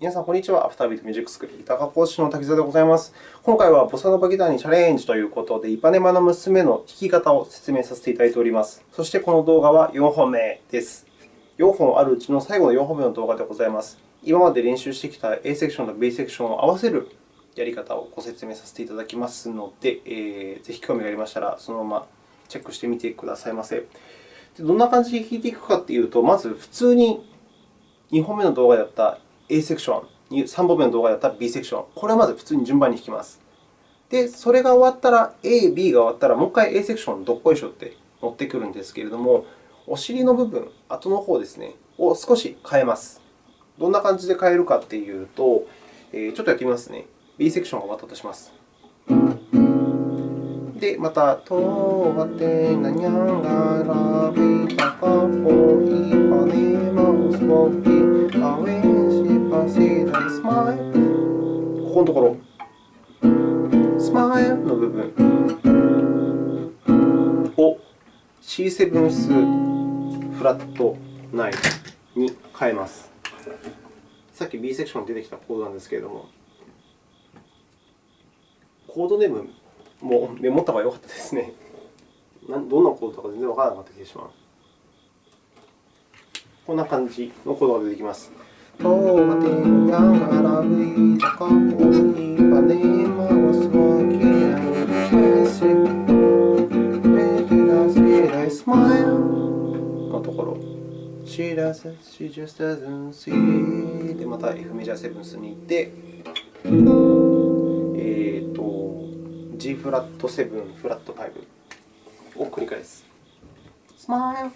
皆さん、こんにちは。アフタービートミュージックスクールギター科講師の滝沢でございます。今回はボサノバギターにチャレンジということで、イパネマの娘の弾き方を説明させていただいております。そしてこの動画は4本目です。4本あるうちの最後の4本目の動画でございます。今まで練習してきた A セクションと B セクションを合わせるやり方をご説明させていただきますので、えー、ぜひ興味がありましたら、そのままチェックしてみてくださいませ。どんな感じで弾いていくかというと、まず普通に2本目の動画であった A セクション、3本目の動画だったら B セクション、これはまず普通に順番に弾きます。で、それが終わったら、A、B が終わったら、もう一回 A セクションどっこいしょって乗ってくるんですけれども、お尻の部分、後の方ですね、を少し変えます。どんな感じで変えるかというと、ちょっとやってみますね。B セクションが終わったとします。で、また、とわてなにゃんがらびたかぽいぱねますぼきあえしぱせだスマイル。ここのところ、スマイルの部分。を C7 スフラット9に変えます。さっき B セクションに出てきたコードなんですけれども、コードネームもメモった方が良かったですね。どんなコードか全然わからなかった気がします。こんな感じのコードが出てきます。のところ。She does it, she just doesn't see で、また F メジャーセブンスに行って、G フラット7、フラット5を繰り返す。Smile,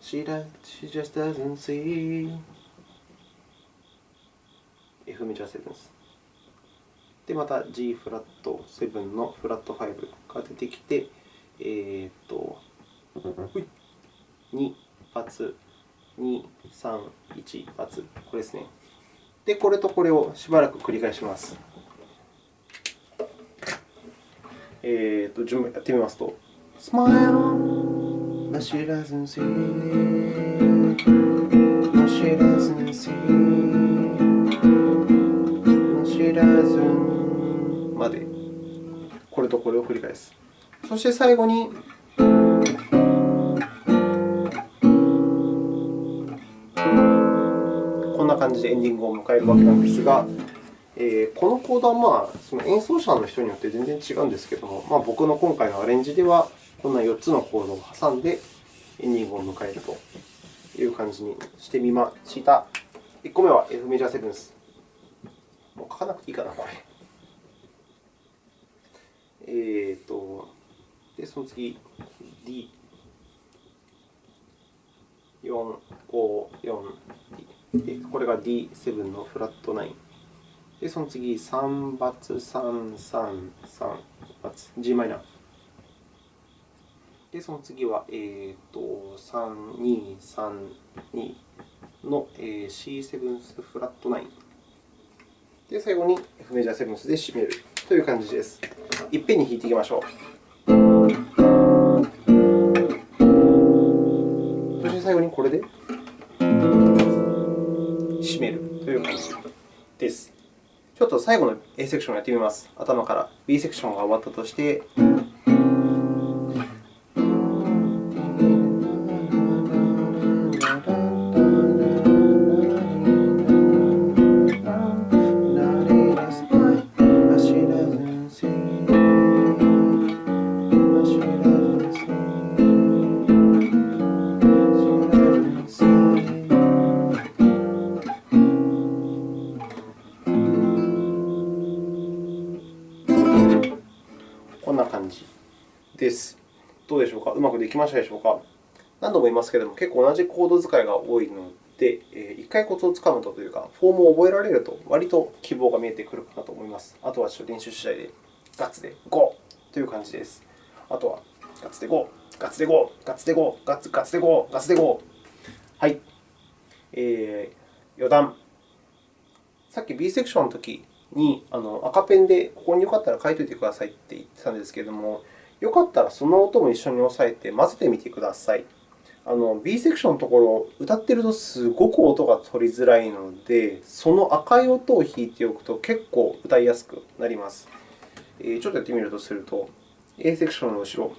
she, does, she just doesn't see. F メジャーセブンス。で、また G フラット7のフラット5が出てきて、えー、っと、2発、2、3、1発、これですね。で、これとこれをしばらく繰り返します。えー、と順番やってみますと。Smile, but she doesn't see. No, she doesn't see. No, she doesn't. まで、これとこれを繰り返す。そし。て最後に、こんな感じでエンディングを迎えるわけなんですが、えー、このコードは、まあ、その演奏者の人によって全然違うんですけども、まあ、僕の今回のアレンジでは、こんな4つのコードを挟んでエンディングを迎えるという感じにしてみました。1個目は F メジャーセブンス。もう書かなくていいかな、これ。えーと、で、その次、D。4、5、4、D。これが D7 のフラット9。で、その次、3バツ、3、3、3バツ、g マイナー。で、その次は、えーと、3、2、3、2の、えー、C7 スフラット9。で、最後に F メジャーセブンスで締めるという感じです。いっぺんに弾いていきましょう。そして最後にこれで締めるという感じです。ちょっと最後の A セクションをやってみます。頭から B セクションが終わったとして、ましたでしょうか？何度も言いますけれども、結構同じコード使いが多いので、一回コツをつかむとというか、フォームを覚えられると、割と希望が見えてくるかなと思います。あとは練習次第で、ガッツでゴーという感じです。あとは、ガッツでゴー、ガッツでゴー、ガッツでゴー、ガッツガッツでゴー、ガッツでゴー。はい。えー、余談。さっき B セクションのときにあの赤ペンでここによかったら書いておいてくださいって言ってたんですけれども、よかったらその音も一緒に押さえて混ぜてみてください。あの B セクションのところ、歌っているとすごく音が取りづらいので、その赤い音を弾いておくと結構歌いやすくなります。えー、ちょっとやってみるとすると、A セクションの後ろ。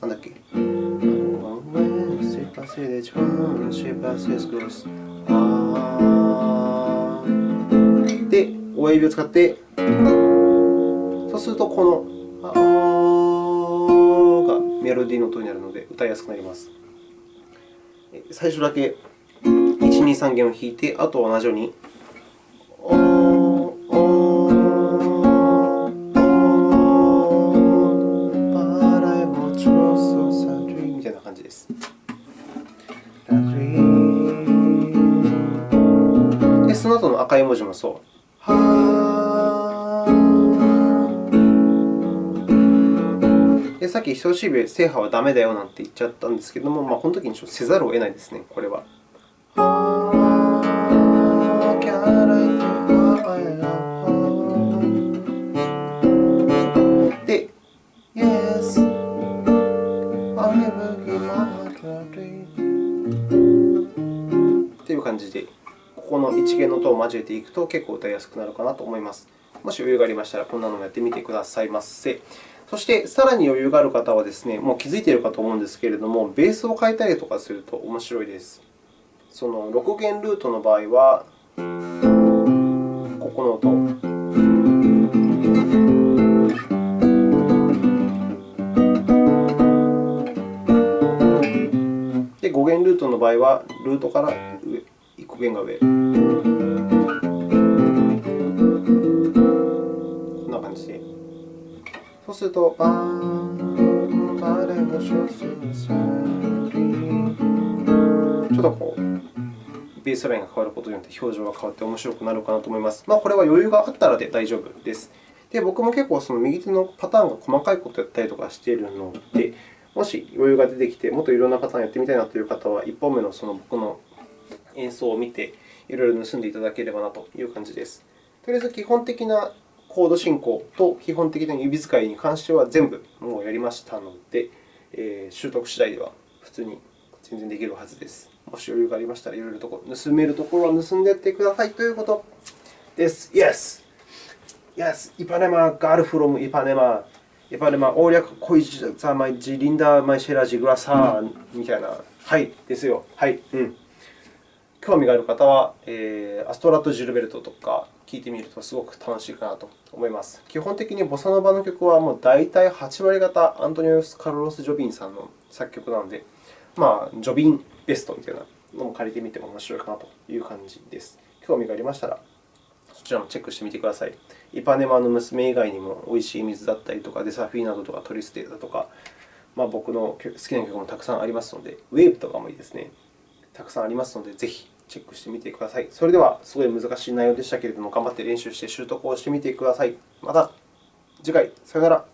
なんだっけ、親指を使って、そうすると、この「あ」がメロディーの音になるので、歌いやすくなります。最初だけ1、2、3弦を弾いて、あとは同じように。みたいな感じです。で、その後の赤い文字もそう。さっき人差し指制覇はダメだよなんて言っちゃったんですけども、まあ、この時にせざるを得ないですね、これは。で、Yes, という感じで、ここの一弦の音を交えていくと結構歌いやすくなるかなと思います。もし余裕がありましたら、こんなのもやってみてくださいませ。そして、さらに余裕がある方はですね、もう気づいているかと思うんですけれども、ベースを変えたりとかすると面白いです。その6弦ルートの場合は、ここの音。で、5弦ルートの場合は、ルートから上1個弦が上。そうすると、ちょっとこう、ベースラインが変わることによって表情が変わって面白くなるかなと思います。まあ、これは余裕があったらで大丈夫です。で僕も結構その右手のパターンが細かいことをやったりとかしているので、もし余裕が出てきて、もっといろんなパターンやってみたいなという方は、1本目のその僕の演奏を見て、いろいろ盗んでいただければなという感じです。とりあえず基本的なコード進行と基本的な指使いに関しては全部もうやりましたので、えー、習得次第では普通に全然できるはずです。もし余裕がありましたら、いろいろとこ盗めるところは盗んでいってくださいということです。Yes! Yes! イパネマ、ガールフロムイパネマ。イパネマ、オーリャク、コイジ、ザ、マイジ、リンダ、マイシェラジ、グラサーみたいな。はい、ですよ。はい。うん。興味がある方は、えー、アストラット・ジルベルトとか聴いてみるとすごく楽しいかなと思います。基本的にボサノバの曲はもう大体8割方アントニオス・カルロス・ジョビンさんの作曲なので、まあ、ジョビンベストみたいなのも借りてみても面白いかなという感じです。興味がありましたら、そちらもチェックしてみてください。イパネマの娘以外にも、おいしい水だったりとか、デサフィーナドとかトリステだとか、まあ、僕の好きな曲もたくさんありますので、ウェーブとかもいいですね。たくさんありますので、ぜひチェックしてみてください。それでは、すごい難しい内容でしたけれども、頑張って練習して習得をしてみてください。また次回、さよなら。